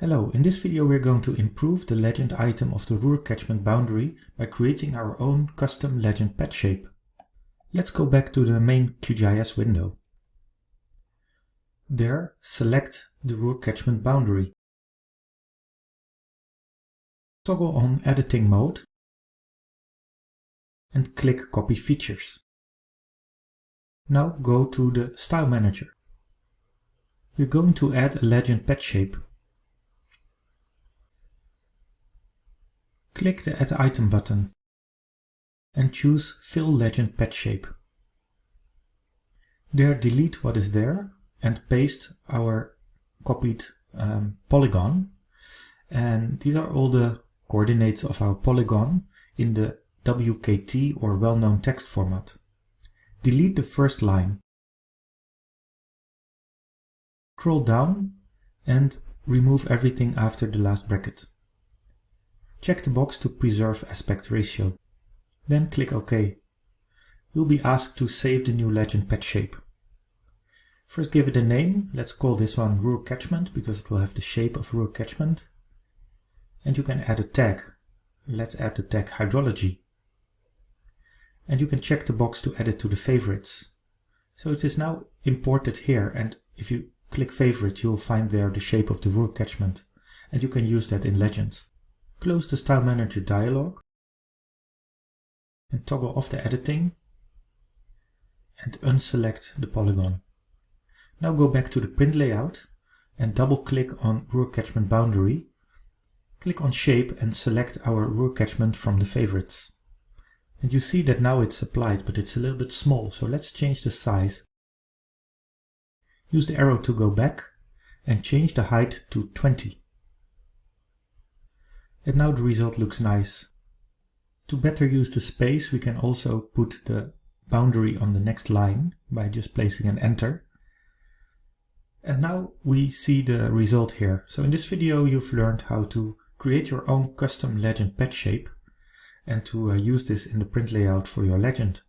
Hello, in this video we're going to improve the legend item of the Ruhr catchment boundary by creating our own custom legend patch shape. Let's go back to the main QGIS window. There, select the Ruhr catchment boundary. Toggle on editing mode and click copy features. Now go to the style manager. We're going to add a legend patch shape Click the Add Item button and choose Fill Legend Patch Shape. There delete what is there and paste our copied um, polygon. And these are all the coordinates of our polygon in the WKT or well-known text format. Delete the first line. Scroll down and remove everything after the last bracket. Check the box to preserve aspect ratio. Then click OK. You'll be asked to save the new legend patch shape. First give it a name. Let's call this one Ruhr Catchment because it will have the shape of Ruhr Catchment. And you can add a tag. Let's add the tag Hydrology. And you can check the box to add it to the favorites. So it is now imported here and if you click favorite you'll find there the shape of the Ruhr Catchment. And you can use that in Legends. Close the Style Manager dialog and toggle off the editing and unselect the polygon. Now go back to the print layout and double click on Ruhr Catchment Boundary. Click on Shape and select our Ruhr Catchment from the favorites. And you see that now it's applied, but it's a little bit small, so let's change the size. Use the arrow to go back and change the height to 20 and now the result looks nice. To better use the space we can also put the boundary on the next line by just placing an enter. And now we see the result here. So in this video you've learned how to create your own custom legend patch shape and to uh, use this in the print layout for your legend.